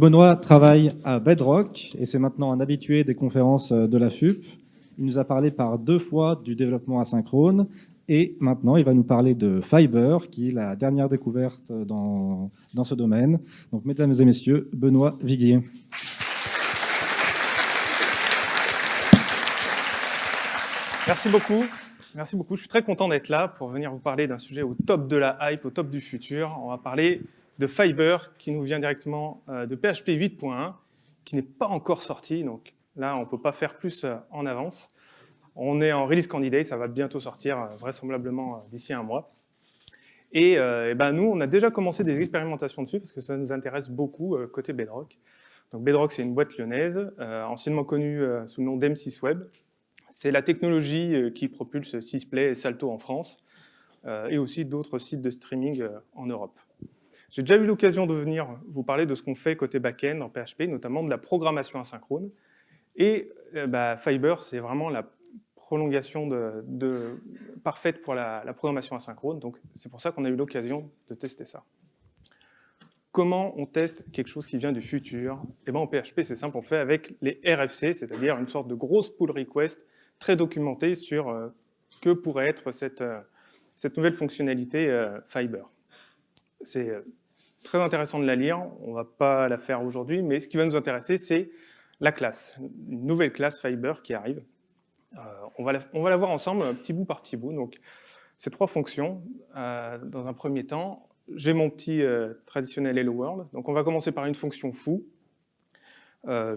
Euh, Benoît travaille à Bedrock et c'est maintenant un habitué des conférences euh, de la FUP. Il nous a parlé par deux fois du développement asynchrone et maintenant il va nous parler de Fiber qui est la dernière découverte dans, dans ce domaine. Donc mesdames et messieurs, Benoît Viguier. Merci beaucoup. Merci beaucoup. Je suis très content d'être là pour venir vous parler d'un sujet au top de la hype, au top du futur. On va parler de Fiber qui nous vient directement euh, de PHP 8.1 qui n'est pas encore sorti. Donc là, on ne peut pas faire plus euh, en avance. On est en release candidate, ça va bientôt sortir euh, vraisemblablement d'ici un mois. Et, ben nous, on a déjà commencé des expérimentations dessus parce que ça nous intéresse beaucoup côté Bedrock. Donc Bedrock, c'est une boîte lyonnaise, anciennement connue sous le nom d'M6 Web, c'est la technologie qui propulse Sysplay et Salto en France, et aussi d'autres sites de streaming en Europe. J'ai déjà eu l'occasion de venir vous parler de ce qu'on fait côté back-end en PHP, notamment de la programmation asynchrone. Et bah, Fiber, c'est vraiment la prolongation parfaite pour la, programmation asynchrone. Donc c'est pour ça qu'on a eu l'occasion de tester ça. Comment on teste quelque chose qui vient du futur? Eh ben en PHP, c'est simple, on fait avec les RFC, c'est-à-dire une sorte de grosse pull request très documenté sur euh, que pourrait être cette, euh, cette nouvelle fonctionnalité euh, Fiber. C'est très intéressant de la lire, on va pas la faire aujourd'hui, mais ce qui va nous intéresser, c'est la classe, une nouvelle classe Fiber qui arrive. on, va la, on va la voir ensemble, petit bout par petit bout. Donc, ces trois fonctions, dans un premier temps, j'ai mon petit traditionnel Hello World. Donc, on va commencer par une fonction foo,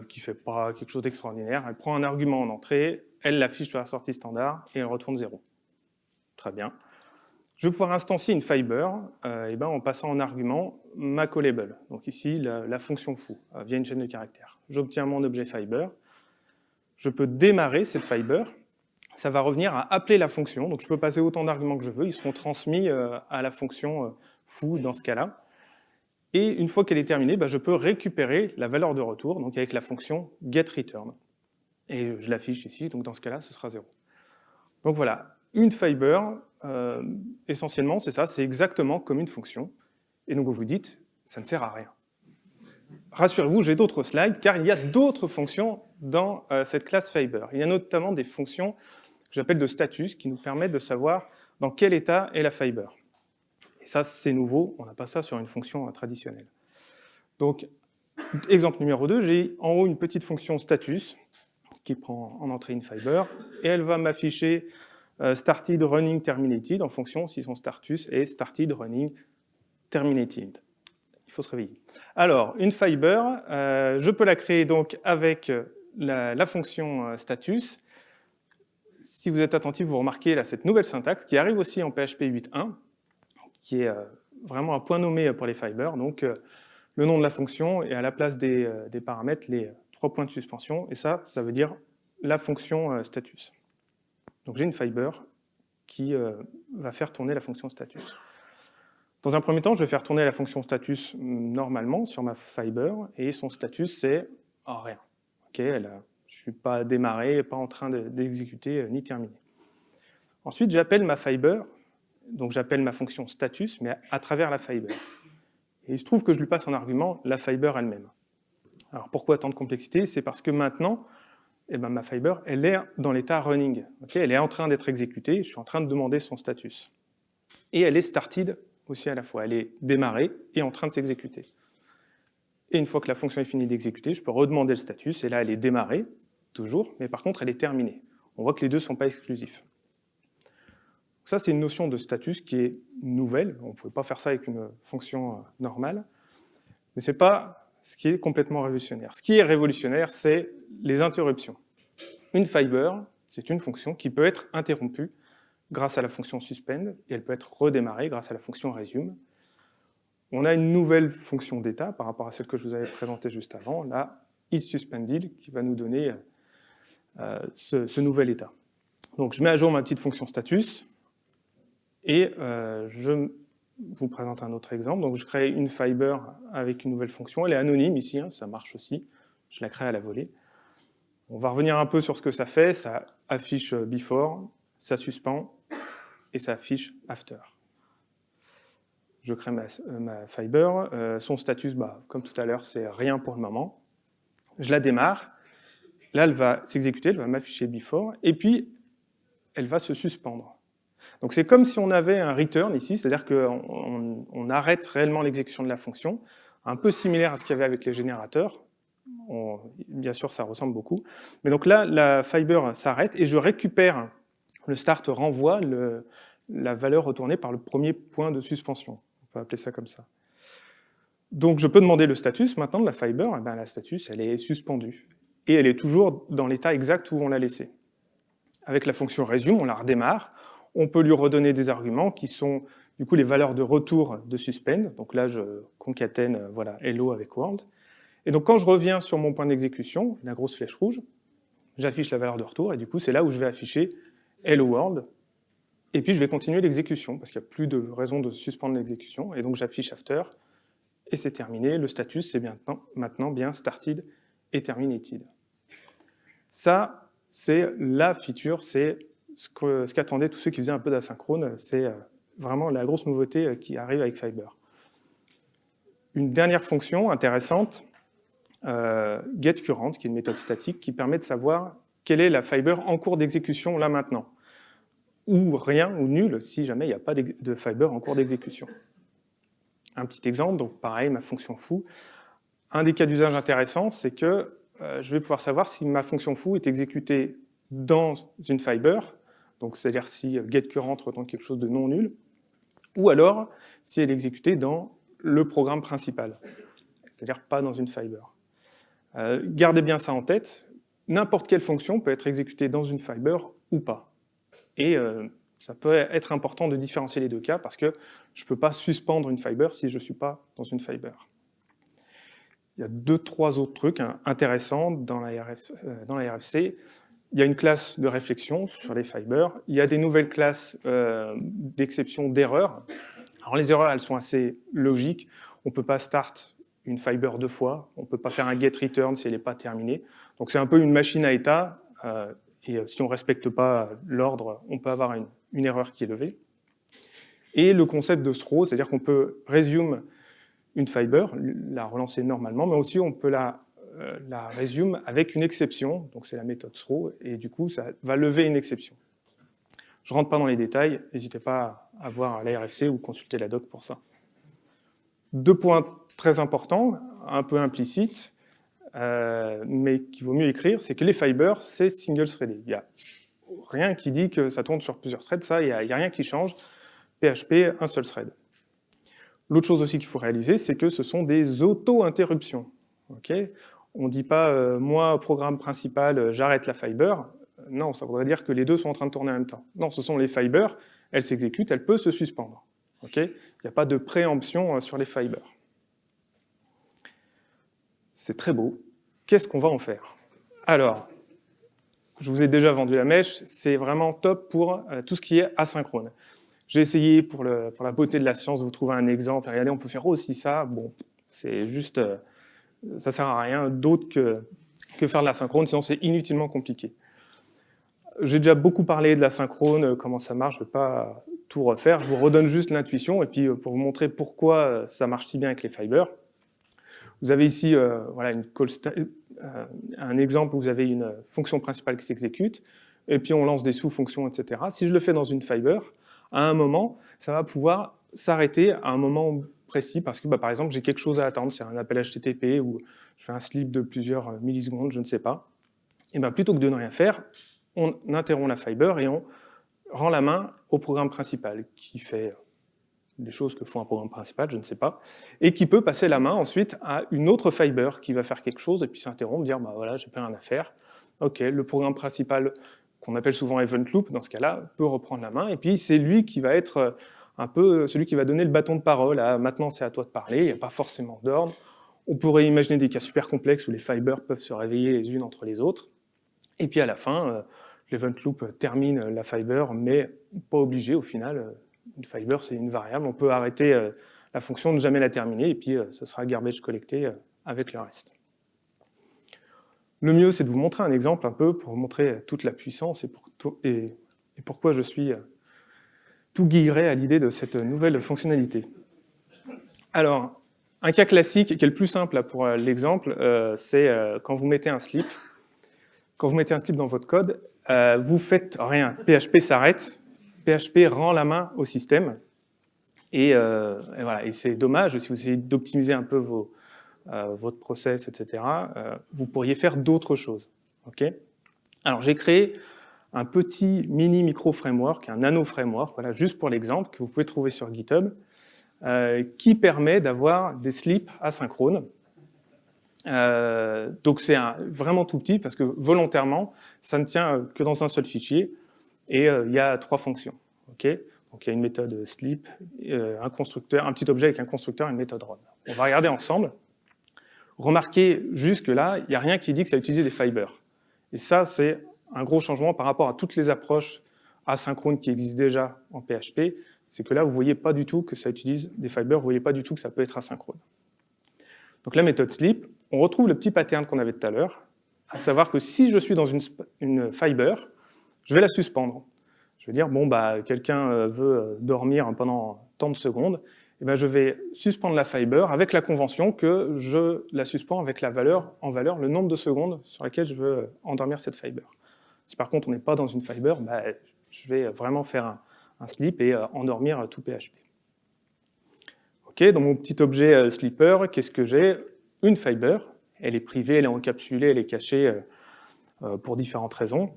qui fait pas quelque chose d'extraordinaire. Elle prend un argument en entrée, elle l'affiche sur la sortie standard et elle retourne 0. Très bien. Je vais pouvoir instancier une fiber euh, et ben, en passant en argument ma callable. Donc ici, la, fonction foo, euh, via une chaîne de caractères. J'obtiens mon objet fiber. Je peux démarrer cette fiber. Ça va revenir à appeler la fonction. Donc je peux passer autant d'arguments que je veux. Ils seront transmis euh, à la fonction foo dans ce cas-là. Et une fois qu'elle est terminée, ben, je peux récupérer la valeur de retour, donc avec la fonction getReturn et je l'affiche ici, donc dans ce cas-là, ce sera 0. Donc voilà, une fiber, euh, essentiellement, c'est ça, c'est exactement comme une fonction, et donc vous vous dites, ça ne sert à rien. Rassurez-vous, j'ai d'autres slides, car il y a d'autres fonctions dans euh, cette classe fiber. Il y a notamment des fonctions que j'appelle de status, qui nous permettent de savoir dans quel état est la fiber. Et ça, c'est nouveau, on n'a pas ça sur une fonction euh, traditionnelle. Donc, exemple numéro 2, j'ai en haut une petite fonction status, qui prend en entrée une fiber, et elle va m'afficher started running terminated en fonction si son status est started running terminated. Il faut se réveiller. Alors, une fiber, euh, je peux la créer donc avec la, fonction euh, status. Si vous êtes attentif, vous remarquez là cette nouvelle syntaxe qui arrive aussi en PHP 8.1, qui est vraiment un point nommé pour les fibers. Donc, le nom de la fonction et à la place des, des paramètres, les trois points de suspension, et ça, ça veut dire la fonction euh, status. Donc j'ai une fiber qui euh, va faire tourner la fonction status. Dans un premier temps, je vais faire tourner la fonction status normalement sur ma fiber, et son status c'est oh, rien. Ok, elle je ne suis pas démarré, pas en train d'exécuter euh, ni terminé. Ensuite, j'appelle ma fiber, donc j'appelle ma fonction status, mais à, travers la fiber. Et il se trouve que je lui passe en argument la fiber elle-même. Alors pourquoi tant de complexité? C'est parce que maintenant, eh ben, ma fiber, elle est dans l'état running. elle est en train d'être exécutée, je suis en train de demander son status. Et elle est started aussi à la fois. Elle est démarrée et en train de s'exécuter. Et une fois que la fonction est finie d'exécuter, je peux redemander le status, et là elle est démarrée, toujours, mais par contre elle est terminée. On voit que les deux ne sont pas exclusifs. Ça, c'est une notion de status qui est nouvelle. On ne pouvait pas faire ça avec une fonction euh, normale. Mais ce n'est pas ce qui est complètement révolutionnaire. Ce qui est révolutionnaire, c'est les interruptions. Une fiber, c'est une fonction qui peut être interrompue grâce à la fonction suspend, et elle peut être redémarrée grâce à la fonction resume. On a une nouvelle fonction d'état par rapport à celle que je vous avais présentée juste avant, la isSuspended, qui va nous donner euh, ce, nouvel état. Donc je mets à jour ma petite fonction status, et euh, je vous présente un autre exemple. Donc je crée une fiber avec une nouvelle fonction. Elle est anonyme ici, hein, ça marche aussi. Je la crée à la volée. On va revenir un peu sur ce que ça fait. Ça affiche before, ça suspend et ça affiche after. je crée ma, ma fiber, son status, bah, comme tout à l'heure, c'est rien pour le moment. Je la démarre, là elle va s'exécuter, elle va m'afficher before, et puis elle va se suspendre. Donc c'est comme si on avait un return ici, c'est-à-dire qu'on on arrête réellement l'exécution de la fonction, un peu similaire à ce qu'il y avait avec les générateurs. bien sûr, ça ressemble beaucoup. Mais donc là, la fiber s'arrête et je récupère, le start renvoie la valeur retournée par le premier point de suspension. On peut appeler ça comme ça. Donc je peux demander le status maintenant de la fiber, eh bien la status elle est suspendue. Et elle est toujours dans l'état exact où on l'a laissée. Avec la fonction resume, on la redémarre, on peut lui redonner des arguments qui sont du coup les valeurs de retour de suspend. Donc là, je concatène euh, voilà, hello avec world. Et donc quand je reviens sur mon point d'exécution, la grosse flèche rouge, j'affiche la valeur de retour, et du coup c'est là où je vais afficher hello world, et puis je vais continuer l'exécution, parce qu'il n'y a plus de raison de suspendre l'exécution, et donc j'affiche after, et c'est terminé, le status c'est maintenant, maintenant bien started et terminated. Ça, c'est la feature, c'est ce qu'attendaient tous ceux qui faisaient un peu d'asynchrone, c'est euh, vraiment la grosse nouveauté euh, qui arrive avec Fiber. Une dernière fonction intéressante, euh, getCurrent, qui est une méthode statique, qui permet de savoir quelle est la Fiber en cours d'exécution là maintenant, ou rien, ou nul, si jamais il n'y a pas de Fiber en cours d'exécution. Un petit exemple, donc pareil, ma fonction foo. Un des cas d'usage intéressants, c'est que je vais pouvoir savoir si ma fonction foo est exécutée dans une fiber, donc c'est-à-dire si getCurrent retourne quelque chose de non nul, ou alors si elle est exécutée dans le programme principal, c'est-à-dire pas dans une fiber. Euh, gardez bien ça en tête, n'importe quelle fonction peut être exécutée dans une fiber ou pas. Et euh, ça peut être important de différencier les deux cas parce que je ne peux pas suspendre une fiber si je ne suis pas dans une fiber. Il y a deux, trois autres trucs hein, intéressants euh, dans la RFC il y a une classe de réflexion sur les fibers, il y a des nouvelles classes euh, d'exception d'erreurs. Alors les erreurs, elles sont assez logiques. On ne peut pas start une fiber deux fois, on ne peut pas faire un get return si elle n'est pas terminée. Donc c'est un peu une machine à état, euh, et euh, si on ne respecte pas l'ordre, on peut avoir une, une, erreur qui est levée. Et le concept de throw, c'est-à-dire qu'on peut resume une fiber, la relancer normalement, mais aussi on peut la la résume avec une exception, donc c'est la méthode throw, et du coup ça va lever une exception. Je ne rentre pas dans les détails, n'hésitez pas à voir l'ARFC ou consulter la doc pour ça. Deux points très importants, un peu implicites, euh, mais qu'il vaut mieux écrire, c'est que les fibers, c'est single-threaded. Il n'y a rien qui dit que ça tourne sur plusieurs threads, ça, il n'y a, a, rien qui change. PHP, un seul thread. L'autre chose aussi qu'il faut réaliser, c'est que ce sont des auto-interruptions. On ne dit pas euh, moi, programme principal, euh, j'arrête la fiber ». Non, ça voudrait dire que les deux sont en train de tourner en même temps. Non, ce sont les fibers, elles s'exécutent, elles peuvent se suspendre. Il n'y a pas de préemption euh, sur les fibers. C'est très beau. Qu'est-ce qu'on va en faire? Alors, je vous ai déjà vendu la mèche, c'est vraiment top pour tout ce qui est asynchrone. J'ai essayé, pour, la beauté de la science, vous trouver un exemple. Regardez, on peut faire aussi ça. Bon, c'est juste ça sert à rien d'autre que, que faire de la synchrone, sinon c'est inutilement compliqué. J'ai déjà beaucoup parlé de la synchrone, euh, comment ça marche, je ne vais pas tout refaire, je vous redonne juste l'intuition, et puis euh, pour vous montrer pourquoi euh, ça marche si bien avec les fibers. Vous avez ici voilà, un exemple où vous avez une fonction principale qui s'exécute, et puis on lance des sous-fonctions, etc. Si je le fais dans une fiber, à un moment, ça va pouvoir s'arrêter à un moment précis parce que, bah, par exemple, j'ai quelque chose à attendre, c'est un appel HTTP ou je fais un slip de plusieurs euh, millisecondes, je ne sais pas. Et ben plutôt que de ne rien faire, on interrompt la fiber et on rend la main au programme principal qui fait des choses que font un programme principal, je ne sais pas, et qui peut passer la main ensuite à une autre fiber qui va faire quelque chose et puis s'interrompre, dire bah voilà, j'ai plus rien à faire. Ok, le programme principal qu'on appelle souvent event loop dans ce cas-là peut reprendre la main et puis c'est lui qui va être euh, un peu celui qui va donner le bâton de parole à maintenant c'est à toi de parler, il n'y a pas forcément d'ordre. On pourrait imaginer des cas super complexes où les fibers peuvent se réveiller les unes entre les autres. Et puis à la fin, euh, l'event loop termine la fiber, mais pas obligé au final. Une fiber c'est une variable, on peut arrêter euh, la fonction, ne jamais la terminer, et puis euh, ça sera garbage collecté avec le reste. Le mieux, c'est de vous montrer un exemple un peu pour vous montrer toute la puissance et, et pourquoi je suis tout guillerait à l'idée de cette nouvelle fonctionnalité. Alors, un cas classique, qui est le plus simple pour l'exemple, c'est quand vous mettez un slip. Quand vous mettez un slip dans votre code, vous faites rien. PHP s'arrête, PHP rend la main au système. Et, et voilà. Et c'est dommage, si vous essayez d'optimiser un peu vos, euh, votre process, etc., euh, vous pourriez faire d'autres choses. ok? Alors j'ai créé un petit mini micro framework, un nano framework, voilà, juste pour l'exemple, que vous pouvez trouver sur GitHub, euh, qui permet d'avoir des slips asynchrones. Euh, donc c'est vraiment tout petit parce que volontairement, ça ne tient que dans un seul fichier et il y a trois fonctions. ok? Donc il y a une méthode slip, un constructeur, un petit objet avec un constructeur et une méthode run. On va regarder ensemble. Remarquez, jusque-là, il n'y a rien qui dit que ça utilise des fibers. Et ça, c'est un gros changement par rapport à toutes les approches asynchrones qui existent déjà en PHP, c'est que là, vous ne voyez pas du tout que ça utilise des fibers, vous ne voyez pas du tout que ça peut être asynchrone. Donc la méthode sleep, on retrouve le petit pattern qu'on avait tout à l'heure, à savoir que si je suis dans une, fiber, je vais la suspendre. Je vais dire, bon, bah, quelqu'un euh, veut euh, dormir pendant tant de secondes, eh ben, je vais suspendre la fiber avec la convention que je la suspends avec la valeur en valeur, le nombre de secondes sur laquelle je veux endormir cette fiber. Si par contre on n'est pas dans une fiber, bah, je vais vraiment faire un, slip et euh, endormir tout PHP. Ok, dans mon petit objet euh, sleeper, qu'est-ce que j'ai? Une fiber, elle est privée, elle est encapsulée, elle est cachée euh, pour différentes raisons.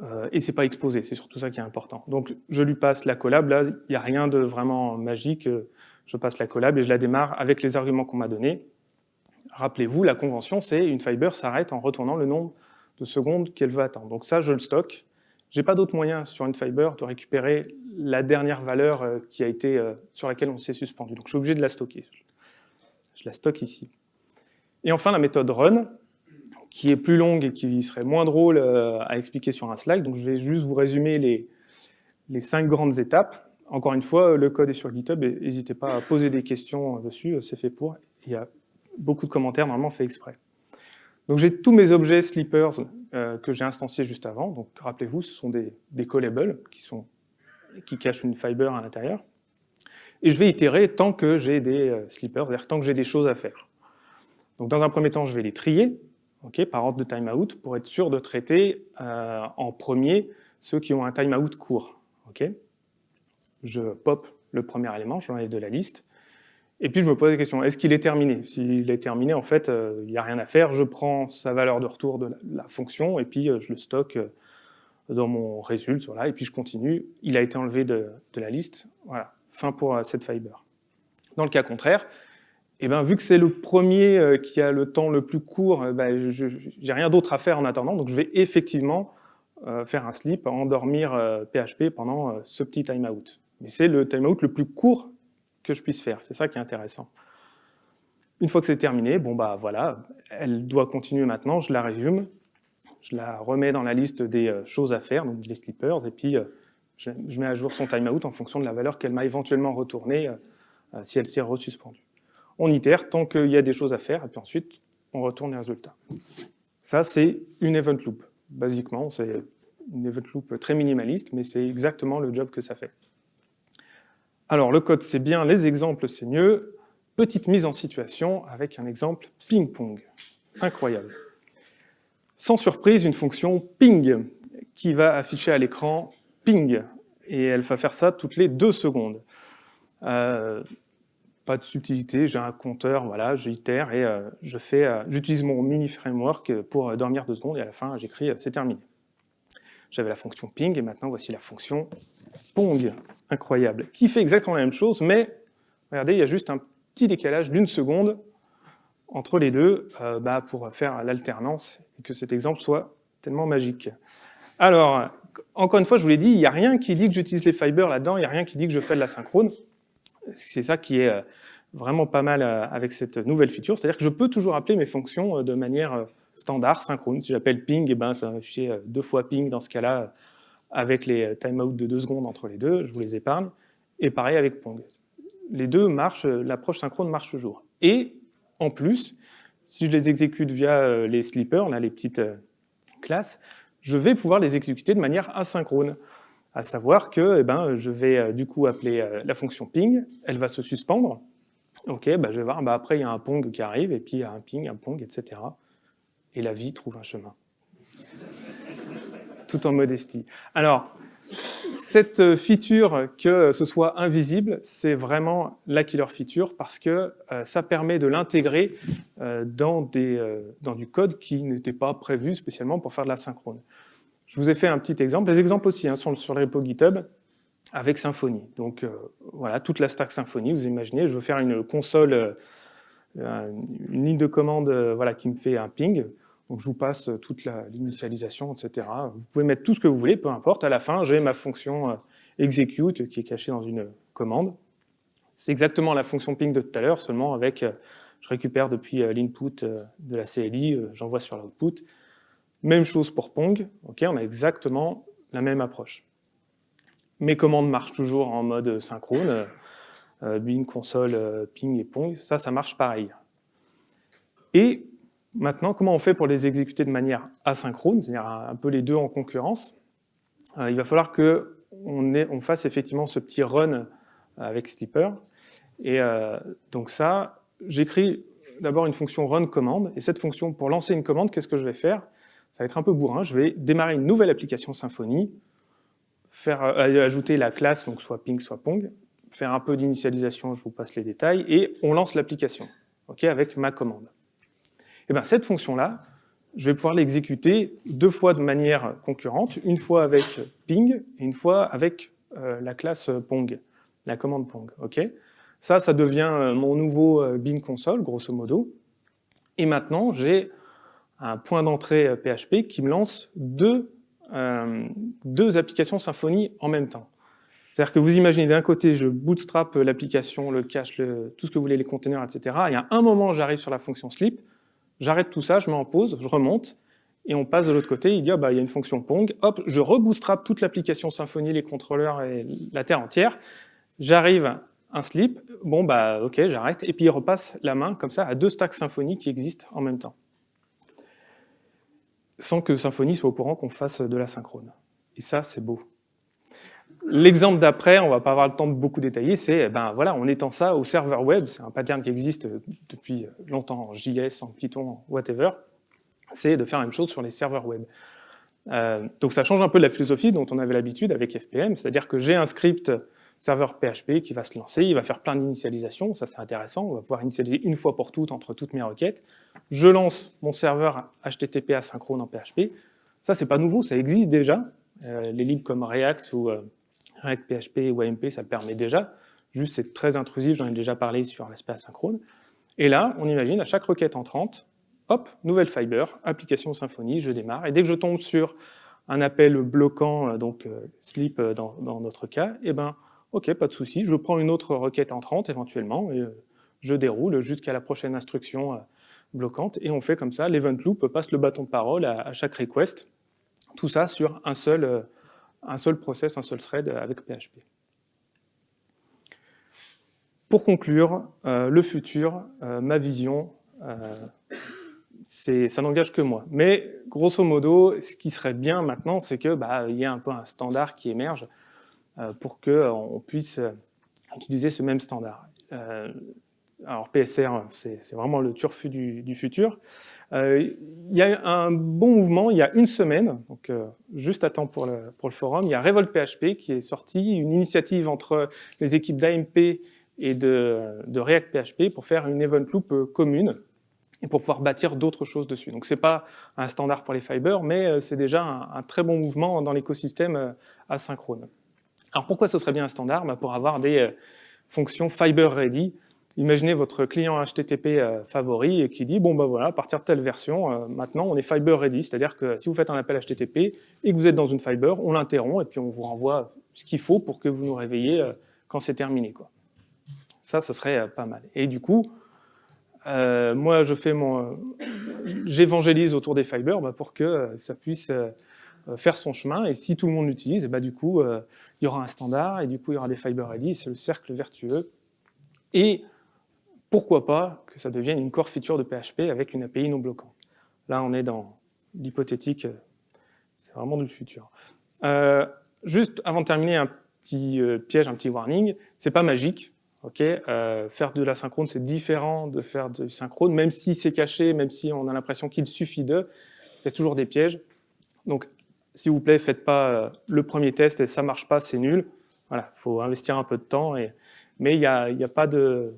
Euh, et c'est pas exposé, c'est surtout ça qui est important. Donc je lui passe la collab, là il n'y a rien de vraiment magique, je passe la collab et je la démarre avec les arguments qu'on m'a donnés. Rappelez-vous, la convention c'est une fiber s'arrête en retournant le nombre de secondes qu'elle veut attendre. Donc ça je le stocke. J'ai pas d'autre moyen sur une fiber de récupérer la dernière valeur euh, qui a été, euh, sur laquelle on s'est suspendu. Donc je suis obligé de la stocker. Je la stocke ici. Et enfin la méthode run, qui est plus longue et qui serait moins drôle euh, à expliquer sur un slide. Donc je vais juste vous résumer les, cinq grandes étapes. Encore une fois, le code est sur GitHub n'hésitez pas à poser des questions dessus, c'est fait pour. Il y a beaucoup de commentaires normalement fait exprès. Donc j'ai tous mes objets sleepers euh, que j'ai instanciés juste avant. Donc rappelez-vous, ce sont des, des callables qui, cachent une fiber à l'intérieur. Et je vais itérer tant que j'ai des euh, sleepers, c'est-à-dire tant que j'ai des choses à faire. Donc dans un premier temps, je vais les trier, par ordre de timeout, pour être sûr de traiter euh, en premier ceux qui ont un timeout court. je pop le premier élément, je l'enlève de la liste, et puis je me pose la question, est-ce qu'il est terminé? S'il est terminé, en fait, euh, il n'y a rien à faire, je prends sa valeur de retour de la, fonction, et puis euh, je le stocke dans mon résultat, et puis je continue, il a été enlevé de, la liste, voilà, fin pour cette fiber. Dans le cas contraire, eh ben, vu que c'est le premier euh, qui a le temps le plus court, euh, ben, je j'ai rien d'autre à faire en attendant, donc je vais effectivement euh, faire un slip, endormir PHP pendant ce petit timeout. Mais c'est le timeout le plus court que je puisse faire, c'est ça qui est intéressant. Une fois que c'est terminé, bon bah voilà, elle doit continuer maintenant, je la résume, je la remets dans la liste des choses à faire, donc les slippers, et puis je, mets à jour son timeout en fonction de la valeur qu'elle m'a éventuellement retournée si elle s'est resuspendue on itère tant qu'il y a des choses à faire, et puis ensuite, on retourne les résultats. Ça, c'est une event loop. Basiquement, c'est une event loop très minimaliste, mais c'est exactement le job que ça fait. Alors, le code, c'est bien, les exemples, c'est mieux. Petite mise en situation avec un exemple ping-pong. Incroyable. Sans surprise, une fonction ping qui va afficher à l'écran ping, et elle va faire ça toutes les deux secondes. Euh, pas de subtilité, j'ai un compteur, voilà, j'itère et euh, euh, j'utilise mon mini framework pour dormir deux secondes et à la fin j'écris c'est terminé. J'avais la fonction ping et maintenant voici la fonction pong, incroyable, qui fait exactement la même chose, mais regardez, il y a juste un petit décalage d'une seconde entre les deux bah, pour faire l'alternance et que cet exemple soit tellement magique. Alors, encore une fois, je vous l'ai dit, il n'y a rien qui dit que j'utilise les fibers là-dedans, il n'y a rien qui dit que je fais de la synchrone. C'est ça qui est euh, vraiment pas mal euh, avec cette nouvelle feature, c'est-à-dire que je peux toujours appeler mes fonctions euh, de manière standard, synchrone. Si j'appelle ping, eh ben, ça va afficher deux fois ping dans ce cas-là, avec les timeouts de deux secondes entre les deux, je vous les épargne. Et pareil avec pong. Les deux marchent, l'approche synchrone marche toujours. Et en plus, si je les exécute via les sleepers, on a les petites classes, je vais pouvoir les exécuter de manière asynchrone à savoir que eh ben, je vais euh, du coup appeler euh, la fonction ping, elle va se suspendre, Ok, bah, je vais voir, bah, après il y a un pong qui arrive, et puis il y a un ping, un pong, etc. Et la vie trouve un chemin. Tout en modestie. Alors, cette feature, que ce soit invisible, c'est vraiment la killer feature parce que euh, ça permet de l'intégrer euh, dans, euh, dans du code qui n'était pas prévu spécialement pour faire de la synchrone. Je vous ai fait un petit exemple. Les exemples aussi hein, sont sur le repo GitHub avec Symfony. Donc voilà, toute la stack Symfony, vous imaginez, je veux faire une console, une ligne de commande voilà, qui me fait un ping. Donc je vous passe toute l'initialisation, etc. Vous pouvez mettre tout ce que vous voulez, peu importe. À la fin, j'ai ma fonction euh, execute qui est cachée dans une commande. C'est exactement la fonction ping de tout à l'heure, seulement avec, euh, je récupère depuis euh, l'input de la CLI, j'envoie sur l'output. Même chose pour Pong, ok, on a exactement la même approche. Mes commandes marchent toujours en mode synchrone, bin, console, ping et Pong, ça, ça marche pareil. Et Maintenant, comment on fait pour les exécuter de manière asynchrone, c'est-à-dire un peu les deux en concurrence? Euh, Il va falloir qu'on on fasse effectivement ce petit run avec Sleeper. Et euh, donc ça, j'écris d'abord une fonction run commande, et cette fonction, pour lancer une commande, qu'est-ce que je vais faire? Ça va être un peu bourrin, je vais démarrer une nouvelle application Symfony, faire euh, ajouter la classe, donc soit ping, soit pong, faire un peu d'initialisation, je vous passe les détails, et on lance l'application, ok, avec ma commande. Et eh bien cette fonction-là, je vais pouvoir l'exécuter deux fois de manière concurrente, une fois avec ping et une fois avec euh, la classe pong, la commande pong. ok? Ça, ça devient euh, mon nouveau euh, bin console, grosso modo. Et maintenant, j'ai un point d'entrée PHP qui me lance deux, deux applications Symfony en même temps. C'est-à-dire que vous imaginez d'un côté, je bootstrap l'application, le cache, tout ce que vous voulez, les containers, etc. Et à un moment, j'arrive sur la fonction sleep, J'arrête tout ça, je mets en pause, je remonte, et on passe de l'autre côté, il dit, ah bah, il y a une fonction Pong, hop, je rebootstrap toute l'application Symfony, les contrôleurs et la terre entière, j'arrive un slip, bon bah ok, j'arrête, et puis il repasse la main comme ça à deux stacks Symfony qui existent en même temps. Sans que Symfony soit au courant qu'on fasse de la synchrone. Et ça, c'est beau. L'exemple d'après, on va pas avoir le temps de beaucoup détailler, c'est, ben voilà, on étend ça au serveur web, c'est un pattern qui existe depuis longtemps en JS, en Python, whatever, c'est de faire la même chose sur les serveurs web. Euh, donc ça change un peu de la philosophie dont on avait l'habitude avec FPM, c'est-à-dire que j'ai un script serveur PHP qui va se lancer, il va faire plein d'initialisations, ça c'est intéressant, on va pouvoir initialiser une fois pour toutes entre toutes mes requêtes. Je lance mon serveur HTTP asynchrone en PHP, ça c'est pas nouveau, ça existe déjà, euh, les libres comme React ou euh, React PHP ou AMP, ça le permet déjà. Juste, c'est très intrusif, j'en ai déjà parlé sur l'aspect asynchrone. Et là, on imagine, à chaque requête entrante, hop, nouvelle fiber, application Symfony, je démarre. Et dès que je tombe sur un appel bloquant, euh, donc euh, sleep euh, dans, notre cas, eh ben, ok, pas de souci, je prends une autre requête entrante éventuellement, et je déroule jusqu'à la prochaine instruction bloquante, et on fait comme ça, l'event loop passe le bâton de parole à, à chaque request, tout ça sur un seul un seul process, un seul thread avec PHP. Pour conclure, euh, le futur, euh, ma vision, euh, ça n'engage que moi. Mais grosso modo, ce qui serait bien maintenant, c'est qu'il bah, y ait un peu un standard qui émerge pour qu'on puisse utiliser ce même standard alors PSR, c'est vraiment le turfu du, futur. Euh, il y a un bon mouvement, il y a une semaine, donc euh, juste à temps pour le, forum, il y a Revolt PHP qui est sorti, une initiative entre les équipes d'AMP et de, React PHP pour faire une event loop euh, commune et pour pouvoir bâtir d'autres choses dessus. Donc c'est pas un standard pour les fibers, mais c'est déjà un, très bon mouvement dans l'écosystème asynchrone. Alors pourquoi ce serait bien un standard? Bah Pour avoir des fonctions fiber ready, Imaginez votre client HTTP euh, favori et qui dit, bon ben voilà, à partir de telle version, euh, maintenant on est Fiber ready, c'est-à-dire que si vous faites un appel HTTP et que vous êtes dans une Fiber, on l'interrompt et puis on vous renvoie ce qu'il faut pour que vous nous réveillez euh, quand c'est terminé. Quoi. Ça, ça serait pas mal. Et du coup, moi je fais mon... j'évangélise autour des Fiber bah, pour que ça puisse faire son chemin et si tout le monde l'utilise, bah, du coup, il y aura un standard et du coup il y aura des Fiber ready, c'est le cercle vertueux. Et pourquoi pas que ça devienne une core feature de PHP avec une API non bloquante. Là, on est dans l'hypothétique, c'est vraiment du futur. Euh, juste avant de terminer, un petit euh, piège, un petit warning, c'est pas magique. Euh, faire de l'asynchrone, c'est différent de faire du synchrone, même si c'est caché, même si on a l'impression qu'il suffit de, il y a toujours des pièges. Donc, s'il vous plaît, faites pas euh, le premier test et ça marche pas, c'est nul. Voilà, faut investir un peu de temps, mais il n'y y a, pas de,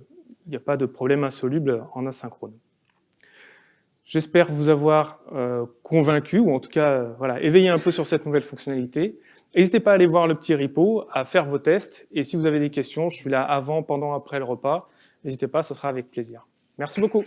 a pas de problème insoluble en asynchrone. J'espère vous avoir euh, convaincu, ou en tout cas euh, voilà, éveillé un peu sur cette nouvelle fonctionnalité. N'hésitez pas à aller voir le petit repo, à faire vos tests, et si vous avez des questions, je suis là avant, pendant, après le repas. N'hésitez pas, ce sera avec plaisir. Merci beaucoup.